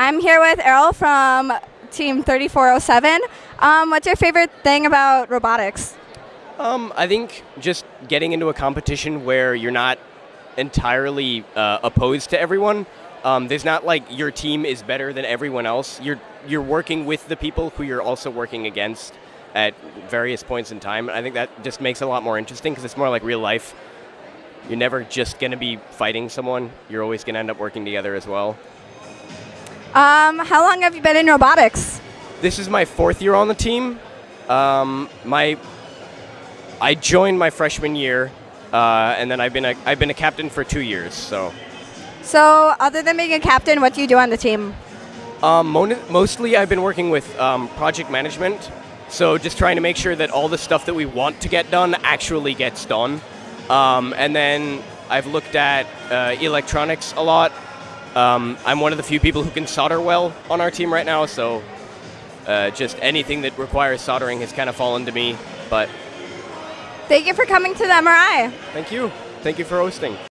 I'm here with Errol from Team 3407. Um, what's your favorite thing about robotics? Um, I think just getting into a competition where you're not entirely uh, opposed to everyone. Um, there's not like your team is better than everyone else. You're you're working with the people who you're also working against at various points in time. I think that just makes it a lot more interesting because it's more like real life. You're never just going to be fighting someone. You're always going to end up working together as well. Um, how long have you been in robotics? This is my fourth year on the team. Um, my I joined my freshman year, uh, and then I've been a I've been a captain for two years. So. So, other than being a captain, what do you do on the team? Um, mostly, I've been working with um, project management. So, just trying to make sure that all the stuff that we want to get done actually gets done. Um, and then I've looked at uh, electronics a lot. Um, I'm one of the few people who can solder well on our team right now, so uh, just anything that requires soldering has kind of fallen to me. But thank you for coming to the MRI. Thank you. Thank you for hosting.